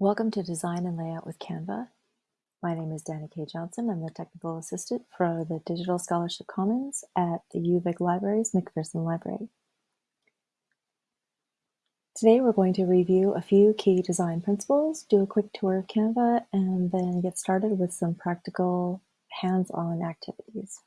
Welcome to Design and Layout with Canva. My name is Danny K. Johnson. I'm the Technical Assistant for the Digital Scholarship Commons at the UVic Libraries McPherson Library. Today we're going to review a few key design principles, do a quick tour of Canva, and then get started with some practical hands-on activities.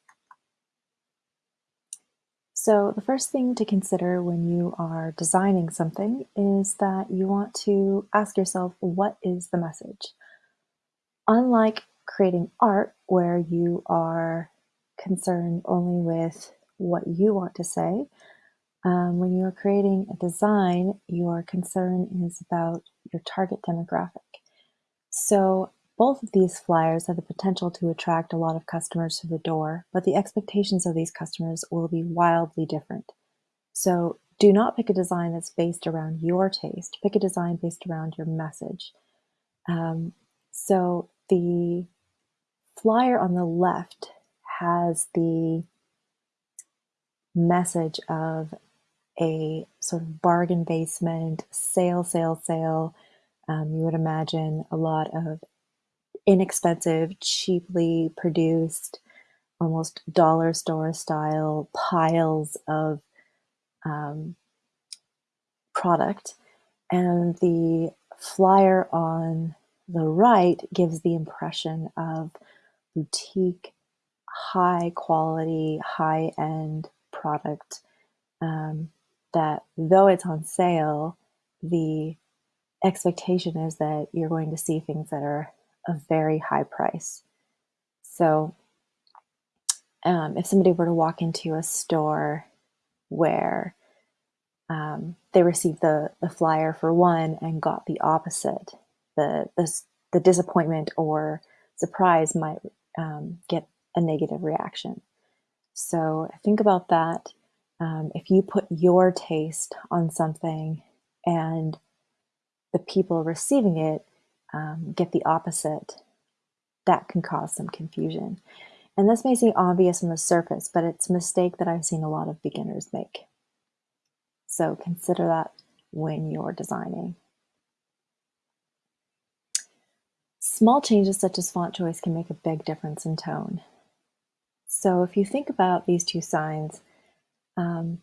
So the first thing to consider when you are designing something is that you want to ask yourself, what is the message? Unlike creating art where you are concerned only with what you want to say, um, when you are creating a design, your concern is about your target demographic. So both of these flyers have the potential to attract a lot of customers to the door, but the expectations of these customers will be wildly different. So do not pick a design that's based around your taste. Pick a design based around your message. Um, so the flyer on the left has the message of a sort of bargain basement, sale, sale, sale. Um, you would imagine a lot of inexpensive, cheaply produced, almost dollar store style piles of um, product. And the flyer on the right gives the impression of boutique, high quality, high end product um, that though it's on sale, the expectation is that you're going to see things that are a very high price. So um, if somebody were to walk into a store where um, they received the, the flyer for one and got the opposite, the, the, the disappointment or surprise might um, get a negative reaction. So think about that. Um, if you put your taste on something and the people receiving it um, get the opposite, that can cause some confusion. And this may seem obvious on the surface, but it's a mistake that I've seen a lot of beginners make. So consider that when you're designing. Small changes such as font choice can make a big difference in tone. So if you think about these two signs, um,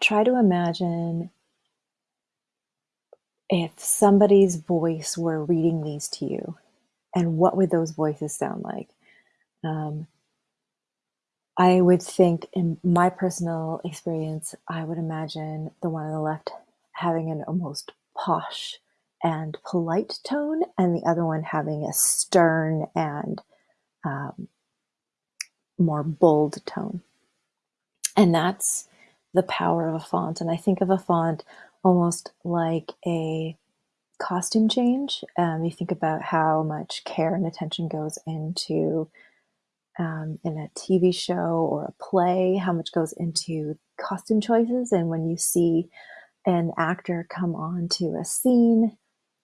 try to imagine if somebody's voice were reading these to you, and what would those voices sound like? Um, I would think, in my personal experience, I would imagine the one on the left having an almost posh and polite tone, and the other one having a stern and um, more bold tone. And that's the power of a font. And I think of a font almost like a costume change. Um, you think about how much care and attention goes into um, in a TV show or a play, how much goes into costume choices. And when you see an actor come on to a scene,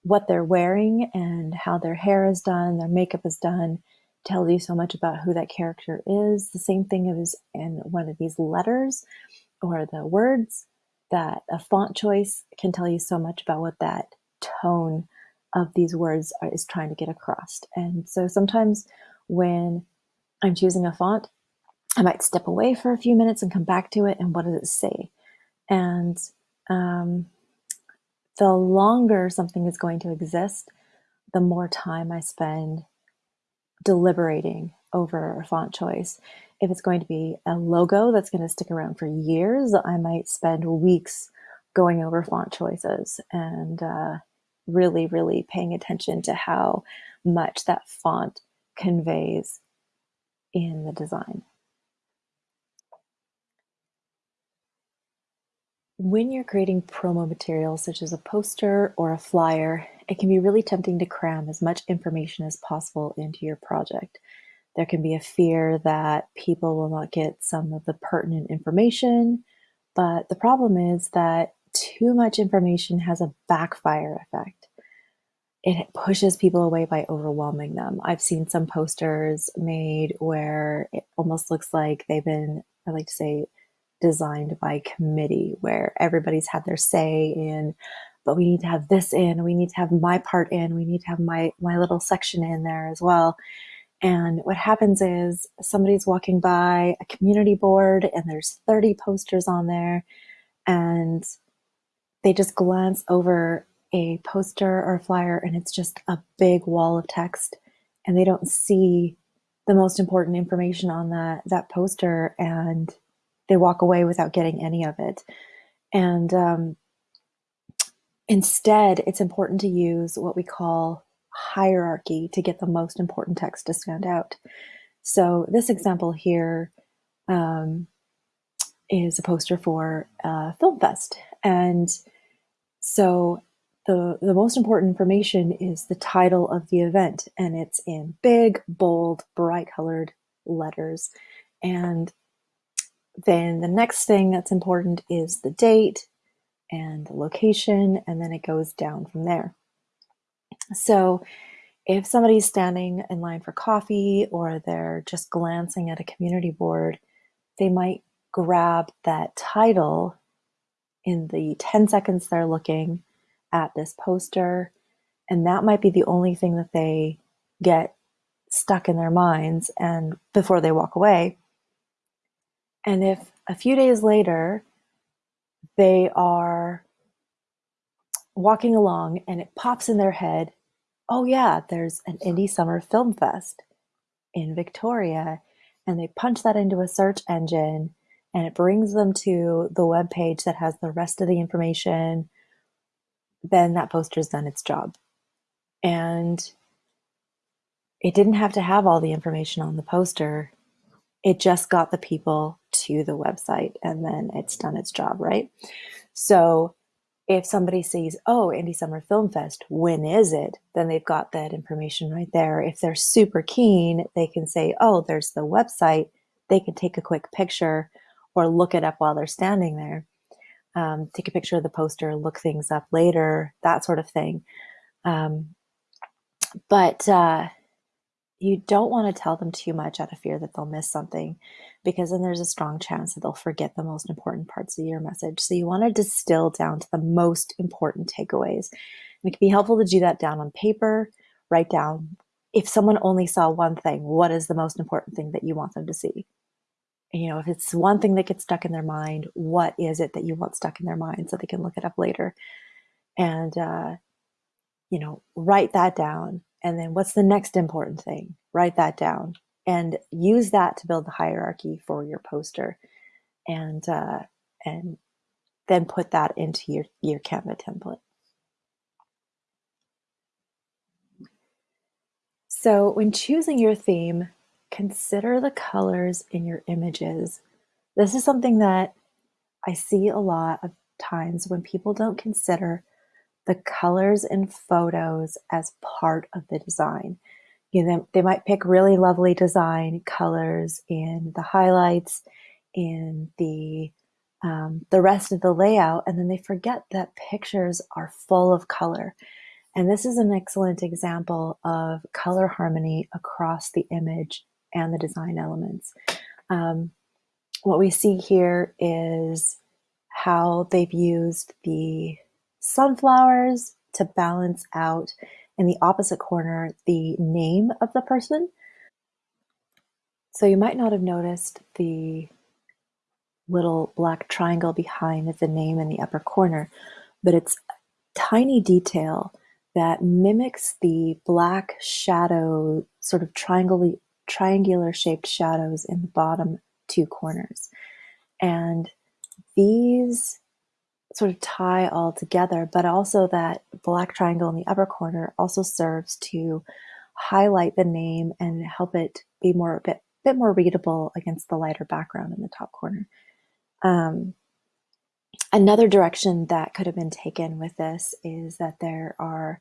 what they're wearing and how their hair is done, their makeup is done, tells you so much about who that character is. The same thing is in one of these letters or the words that a font choice can tell you so much about what that tone of these words are, is trying to get across. And so sometimes when I'm choosing a font, I might step away for a few minutes and come back to it and what does it say? And um, the longer something is going to exist, the more time I spend deliberating over a font choice. If it's going to be a logo that's going to stick around for years, I might spend weeks going over font choices and uh, really, really paying attention to how much that font conveys in the design. When you're creating promo materials such as a poster or a flyer, it can be really tempting to cram as much information as possible into your project. There can be a fear that people will not get some of the pertinent information, but the problem is that too much information has a backfire effect. It pushes people away by overwhelming them. I've seen some posters made where it almost looks like they've been, I like to say, designed by committee, where everybody's had their say in but we need to have this in, we need to have my part in, we need to have my, my little section in there as well. And what happens is somebody's walking by a community board and there's 30 posters on there. And they just glance over a poster or a flyer and it's just a big wall of text. And they don't see the most important information on that that poster and they walk away without getting any of it. And um, instead it's important to use what we call hierarchy to get the most important text to stand out so this example here um, is a poster for uh, film fest and so the, the most important information is the title of the event, and it's in big, bold, bright colored letters. And then the next thing that's important is the date and the location, and then it goes down from there. So if somebody's standing in line for coffee or they're just glancing at a community board, they might grab that title in the 10 seconds they're looking at this poster, and that might be the only thing that they get stuck in their minds and before they walk away. And if a few days later they are walking along and it pops in their head, oh yeah, there's an Indie Summer Film Fest in Victoria, and they punch that into a search engine and it brings them to the web page that has the rest of the information then that poster's done its job. And it didn't have to have all the information on the poster. It just got the people to the website and then it's done its job, right? So if somebody sees, oh, Indie Summer Film Fest, when is it? Then they've got that information right there. If they're super keen, they can say, oh, there's the website. They can take a quick picture or look it up while they're standing there um, take a picture of the poster, look things up later, that sort of thing. Um, but uh, you don't want to tell them too much out of fear that they'll miss something because then there's a strong chance that they'll forget the most important parts of your message. So you want to distill down to the most important takeaways. And it can be helpful to do that down on paper, write down if someone only saw one thing, what is the most important thing that you want them to see? you know, if it's one thing that gets stuck in their mind, what is it that you want stuck in their mind so they can look it up later? And, uh, you know, write that down. And then what's the next important thing? Write that down and use that to build the hierarchy for your poster. And, uh, and then put that into your, your Canva template. So when choosing your theme, consider the colors in your images. This is something that I see a lot of times when people don't consider the colors in photos as part of the design. You know, they might pick really lovely design colors in the highlights, in the um, the rest of the layout, and then they forget that pictures are full of color. And this is an excellent example of color harmony across the image and the design elements. Um, what we see here is how they've used the sunflowers to balance out in the opposite corner the name of the person. So you might not have noticed the little black triangle behind the name in the upper corner, but it's a tiny detail that mimics the black shadow sort of triangular shaped shadows in the bottom two corners. And these sort of tie all together, but also that black triangle in the upper corner also serves to highlight the name and help it be more a bit, bit more readable against the lighter background in the top corner. Um, another direction that could have been taken with this is that there are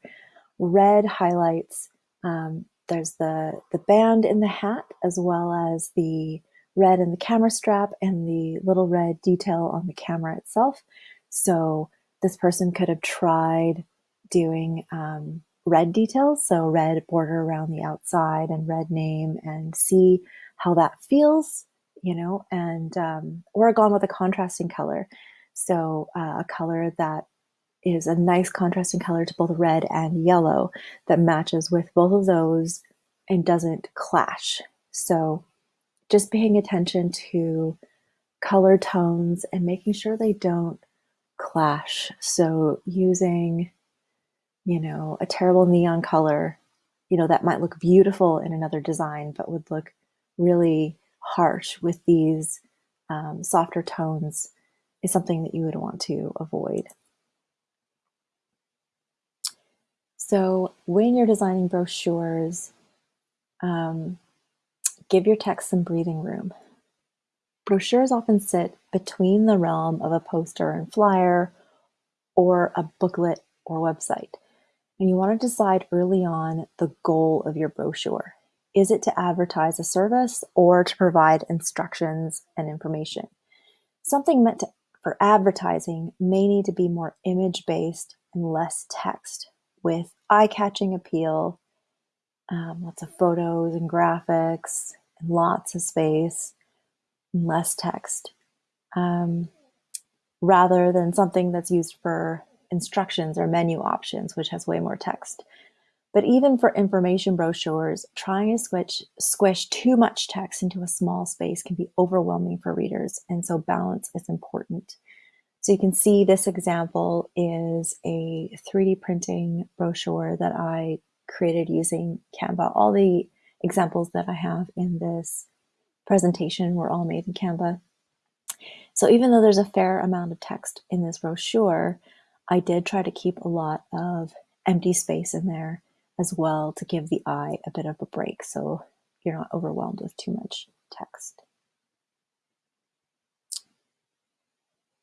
red highlights um, there's the, the band in the hat as well as the red in the camera strap and the little red detail on the camera itself. So this person could have tried doing um, red details, so red border around the outside and red name and see how that feels, you know, and um, or gone with a contrasting color. So uh, a color that is a nice contrasting color to both red and yellow that matches with both of those and doesn't clash. So just paying attention to color tones and making sure they don't clash. So using, you know, a terrible neon color, you know, that might look beautiful in another design, but would look really harsh with these um, softer tones is something that you would want to avoid. So when you're designing brochures, um, give your text some breathing room. Brochures often sit between the realm of a poster and flyer or a booklet or website. And you want to decide early on the goal of your brochure. Is it to advertise a service or to provide instructions and information? Something meant to, for advertising may need to be more image based and less text with eye catching appeal, um, lots of photos and graphics, and lots of space, less text, um, rather than something that's used for instructions or menu options, which has way more text. But even for information brochures, trying to squish, squish too much text into a small space can be overwhelming for readers, and so balance is important. So you can see this example is a 3D printing brochure that I created using Canva. All the examples that I have in this presentation were all made in Canva. So even though there's a fair amount of text in this brochure, I did try to keep a lot of empty space in there as well to give the eye a bit of a break so you're not overwhelmed with too much text.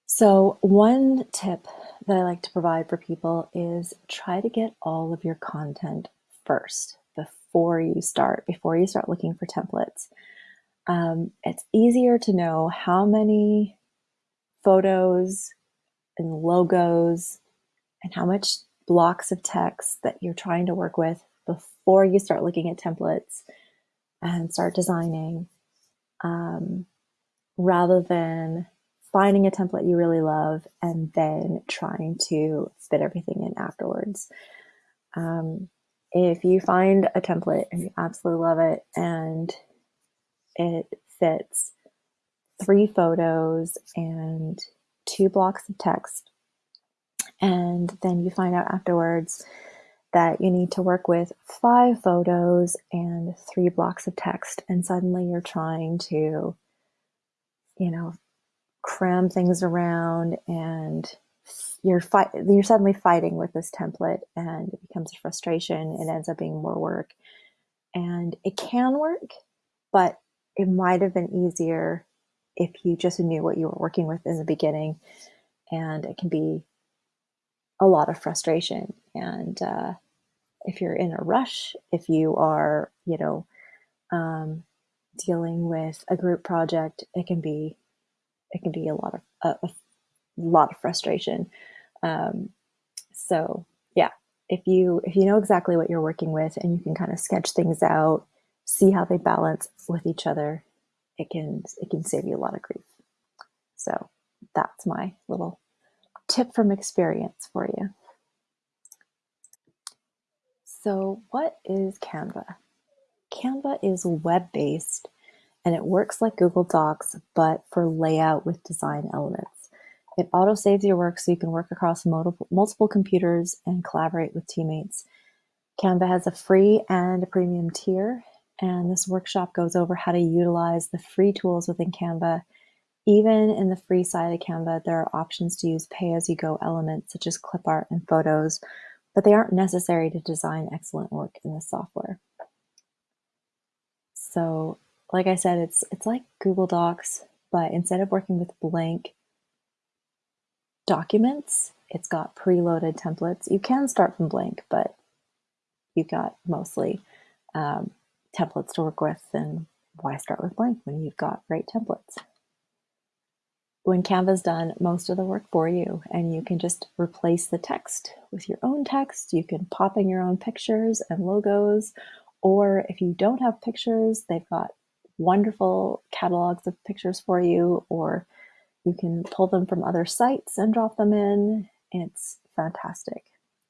So one tip that I like to provide for people is try to get all of your content first before you start, before you start looking for templates. Um, it's easier to know how many photos and logos and how much blocks of text that you're trying to work with before you start looking at templates and start designing um, rather than finding a template you really love and then trying to fit everything in afterwards. Um, if you find a template and you absolutely love it and it fits three photos and two blocks of text and then you find out afterwards that you need to work with five photos and three blocks of text. And suddenly you're trying to, you know, cram things around and you're fight you're suddenly fighting with this template and it becomes a frustration it ends up being more work and it can work but it might have been easier if you just knew what you were working with in the beginning and it can be a lot of frustration. And uh, if you're in a rush, if you are, you know, um, dealing with a group project, it can be it can be a lot of a, a lot of frustration. Um, so yeah, if you if you know exactly what you're working with and you can kind of sketch things out, see how they balance with each other, it can it can save you a lot of grief. So that's my little tip from experience for you. So what is Canva? Canva is web-based and it works like Google Docs, but for layout with design elements. It auto saves your work so you can work across multiple, multiple computers and collaborate with teammates. Canva has a free and a premium tier, and this workshop goes over how to utilize the free tools within Canva even in the free side of Canva, there are options to use pay-as-you-go elements such as clip art and photos, but they aren't necessary to design excellent work in this software. So, like I said, it's it's like Google Docs, but instead of working with blank documents, it's got preloaded templates. You can start from blank, but you've got mostly um, templates to work with, and why start with blank when you've got great templates? when Canva's done most of the work for you and you can just replace the text with your own text. You can pop in your own pictures and logos, or if you don't have pictures, they've got wonderful catalogs of pictures for you, or you can pull them from other sites and drop them in. It's fantastic.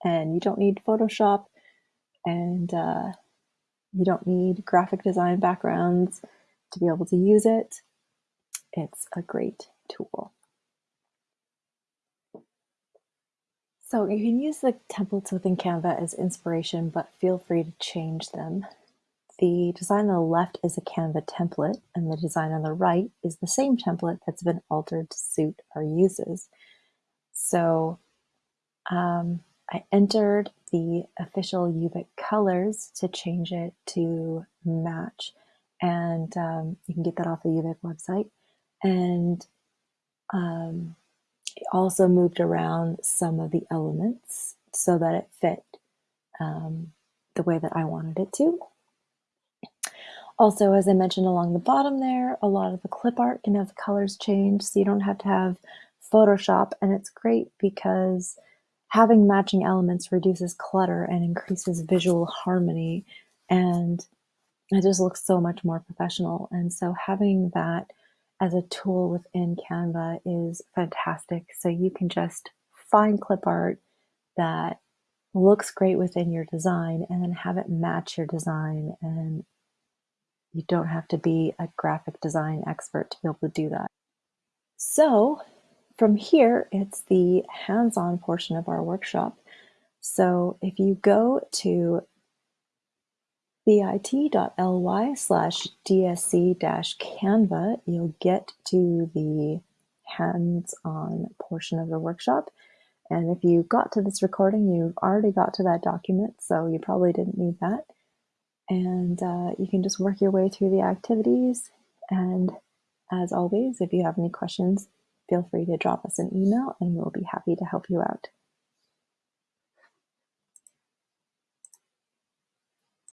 And you don't need Photoshop and uh, you don't need graphic design backgrounds to be able to use it. It's a great tool. So you can use the templates within Canva as inspiration, but feel free to change them. The design on the left is a Canva template, and the design on the right is the same template that's been altered to suit our uses. So um, I entered the official UVic colors to change it to match, and um, you can get that off the UVic website. And um, also moved around some of the elements so that it fit um, the way that I wanted it to. Also, as I mentioned along the bottom there, a lot of the clip art can have the colors changed, so you don't have to have Photoshop, and it's great because having matching elements reduces clutter and increases visual harmony, and it just looks so much more professional. And so having that as a tool within Canva is fantastic. So you can just find clip art that looks great within your design and then have it match your design. And you don't have to be a graphic design expert to be able to do that. So from here, it's the hands-on portion of our workshop. So if you go to bit.ly slash dsc-canva, you'll get to the hands-on portion of the workshop. And if you got to this recording, you've already got to that document, so you probably didn't need that. And uh, you can just work your way through the activities. And as always, if you have any questions, feel free to drop us an email and we'll be happy to help you out.